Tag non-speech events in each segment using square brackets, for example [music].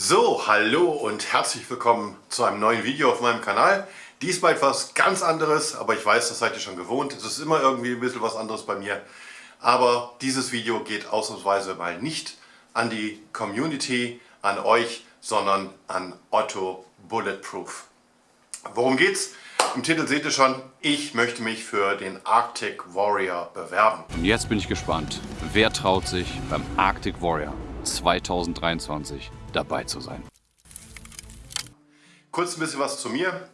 So, hallo und herzlich willkommen zu einem neuen Video auf meinem Kanal. Diesmal etwas ganz anderes, aber ich weiß, das seid ihr schon gewohnt. Es ist immer irgendwie ein bisschen was anderes bei mir. Aber dieses Video geht ausnahmsweise mal nicht an die Community, an euch, sondern an Otto Bulletproof. Worum geht's? Im Titel seht ihr schon, ich möchte mich für den Arctic Warrior bewerben. Und jetzt bin ich gespannt, wer traut sich beim Arctic Warrior 2023 dabei zu sein. Kurz ein bisschen was zu mir.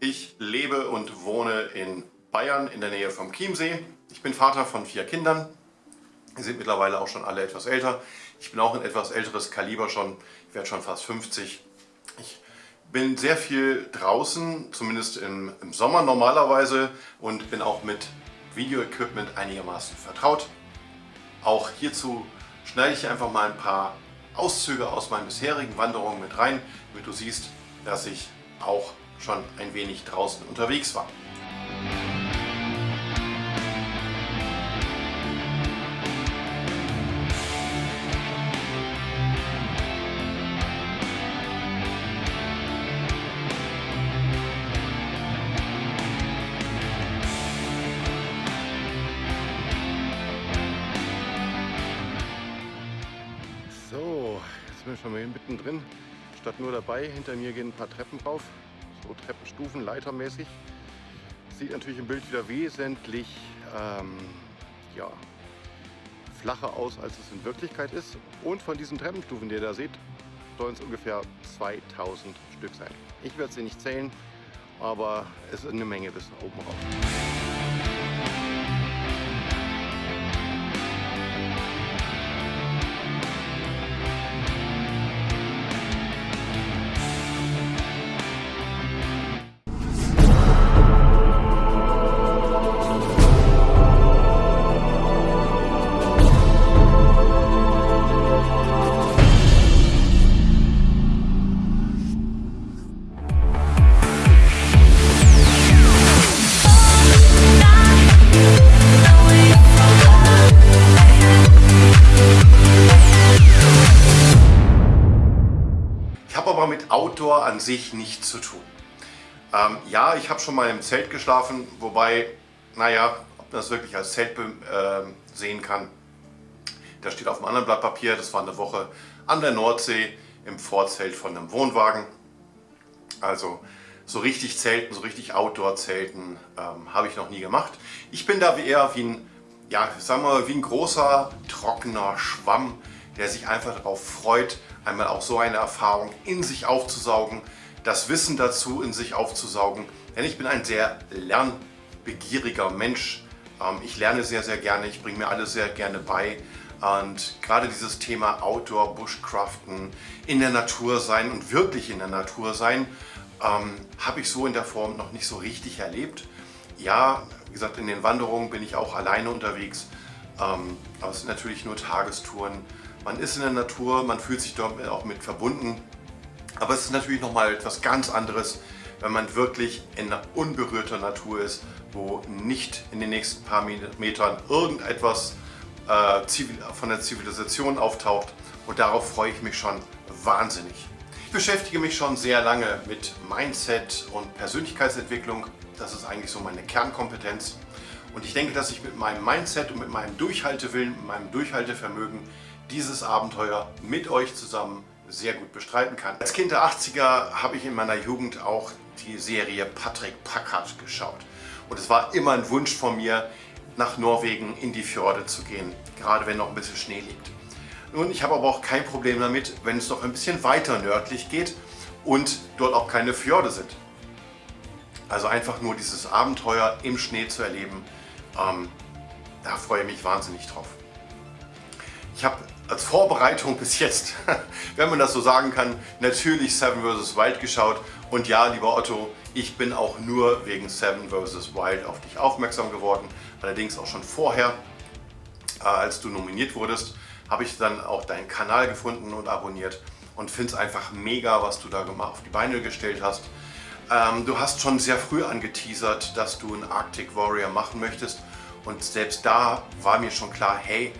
Ich lebe und wohne in Bayern in der Nähe vom Chiemsee. Ich bin Vater von vier Kindern. Die sind mittlerweile auch schon alle etwas älter. Ich bin auch ein etwas älteres Kaliber schon. Ich werde schon fast 50. Ich bin sehr viel draußen, zumindest im, im Sommer normalerweise und bin auch mit Video-Equipment einigermaßen vertraut. Auch hierzu schneide ich einfach mal ein paar Auszüge aus meinen bisherigen Wanderungen mit rein, damit du siehst, dass ich auch schon ein wenig draußen unterwegs war. Sind wir schon mal mittendrin. Statt nur dabei, hinter mir gehen ein paar Treppen rauf. So Treppenstufen, leitermäßig. Sieht natürlich im Bild wieder wesentlich ähm, ja, flacher aus, als es in Wirklichkeit ist. Und von diesen Treppenstufen, die ihr da seht, sollen es ungefähr 2000 Stück sein. Ich werde sie nicht zählen, aber es ist eine Menge bis oben rauf. Outdoor an sich nichts zu tun. Ähm, ja, ich habe schon mal im Zelt geschlafen, wobei, naja, ob man das wirklich als Zelt äh, sehen kann, da steht auf einem anderen Blatt Papier, das war eine Woche an der Nordsee im Vorzelt von einem Wohnwagen. Also so richtig Zelten, so richtig Outdoor-Zelten ähm, habe ich noch nie gemacht. Ich bin da eher wie ein, ja, sagen wir wie ein großer, trockener Schwamm, der sich einfach darauf freut, einmal auch so eine Erfahrung in sich aufzusaugen, das Wissen dazu in sich aufzusaugen. Denn ich bin ein sehr lernbegieriger Mensch. Ähm, ich lerne sehr, sehr gerne, ich bringe mir alles sehr gerne bei. Und gerade dieses Thema Outdoor, Bushcraften, in der Natur sein und wirklich in der Natur sein, ähm, habe ich so in der Form noch nicht so richtig erlebt. Ja, wie gesagt, in den Wanderungen bin ich auch alleine unterwegs, ähm, aber es sind natürlich nur Tagestouren. Man ist in der Natur, man fühlt sich dort auch mit verbunden. Aber es ist natürlich nochmal etwas ganz anderes, wenn man wirklich in unberührter Natur ist, wo nicht in den nächsten paar Metern irgendetwas äh, von der Zivilisation auftaucht. Und darauf freue ich mich schon wahnsinnig. Ich beschäftige mich schon sehr lange mit Mindset und Persönlichkeitsentwicklung. Das ist eigentlich so meine Kernkompetenz. Und ich denke, dass ich mit meinem Mindset und mit meinem Durchhaltewillen, mit meinem Durchhaltevermögen dieses Abenteuer mit euch zusammen sehr gut bestreiten kann. Als Kind der 80er habe ich in meiner Jugend auch die Serie Patrick Packard geschaut. Und es war immer ein Wunsch von mir, nach Norwegen in die Fjorde zu gehen, gerade wenn noch ein bisschen Schnee liegt. Nun, ich habe aber auch kein Problem damit, wenn es noch ein bisschen weiter nördlich geht und dort auch keine Fjorde sind. Also einfach nur dieses Abenteuer im Schnee zu erleben, ähm, da freue ich mich wahnsinnig drauf. Ich habe als Vorbereitung bis jetzt, [laughs] wenn man das so sagen kann, natürlich Seven vs. Wild geschaut. Und ja, lieber Otto, ich bin auch nur wegen Seven vs. Wild auf dich aufmerksam geworden. Allerdings auch schon vorher, äh, als du nominiert wurdest, habe ich dann auch deinen Kanal gefunden und abonniert und finde es einfach mega, was du da auf die Beine gestellt hast. Ähm, du hast schon sehr früh angeteasert, dass du einen Arctic Warrior machen möchtest und selbst da war mir schon klar, hey,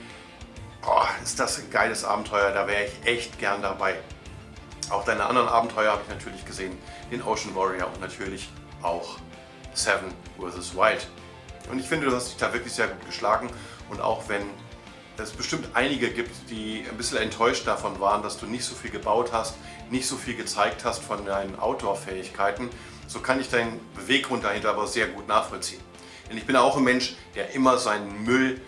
oh, ist das ein geiles Abenteuer, da wäre ich echt gern dabei. Auch deine anderen Abenteuer habe ich natürlich gesehen, den Ocean Warrior und natürlich auch Seven vs. Wild. Und ich finde, du hast dich da wirklich sehr gut geschlagen und auch wenn es bestimmt einige gibt, die ein bisschen enttäuscht davon waren, dass du nicht so viel gebaut hast, nicht so viel gezeigt hast von deinen Outdoor-Fähigkeiten, so kann ich deinen Beweggrund dahinter aber sehr gut nachvollziehen. Denn ich bin auch ein Mensch, der immer seinen Müll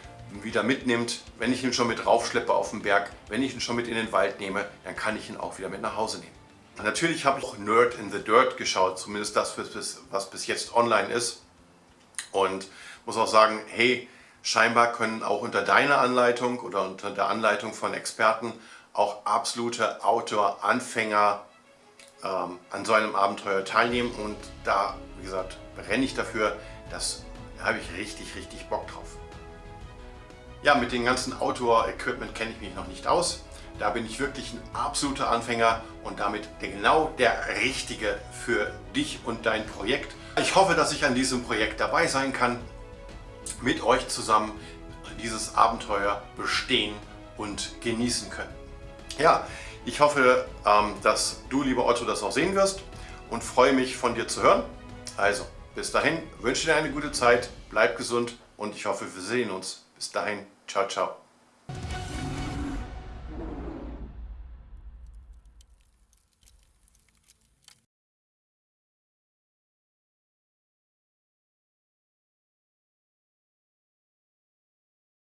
wieder mitnimmt. Wenn ich ihn schon mit raufschleppe auf den Berg, wenn ich ihn schon mit in den Wald nehme, dann kann ich ihn auch wieder mit nach Hause nehmen. Natürlich habe ich auch Nerd in the Dirt geschaut, zumindest das, was bis jetzt online ist. Und muss auch sagen, hey, scheinbar können auch unter deiner Anleitung oder unter der Anleitung von Experten auch absolute Outdoor-Anfänger ähm, an so einem Abenteuer teilnehmen. Und da, wie gesagt, brenne ich dafür, das habe ich richtig, richtig Bock drauf. Ja, mit dem ganzen Outdoor-Equipment kenne ich mich noch nicht aus. Da bin ich wirklich ein absoluter Anfänger und damit genau der Richtige für dich und dein Projekt. Ich hoffe, dass ich an diesem Projekt dabei sein kann, mit euch zusammen dieses Abenteuer bestehen und genießen können. Ja, ich hoffe, ähm, dass du, lieber Otto, das auch sehen wirst und freue mich von dir zu hören. Also, bis dahin, wünsche dir eine gute Zeit, bleib gesund und ich hoffe, wir sehen uns. Bis dahin, ciao, ciao.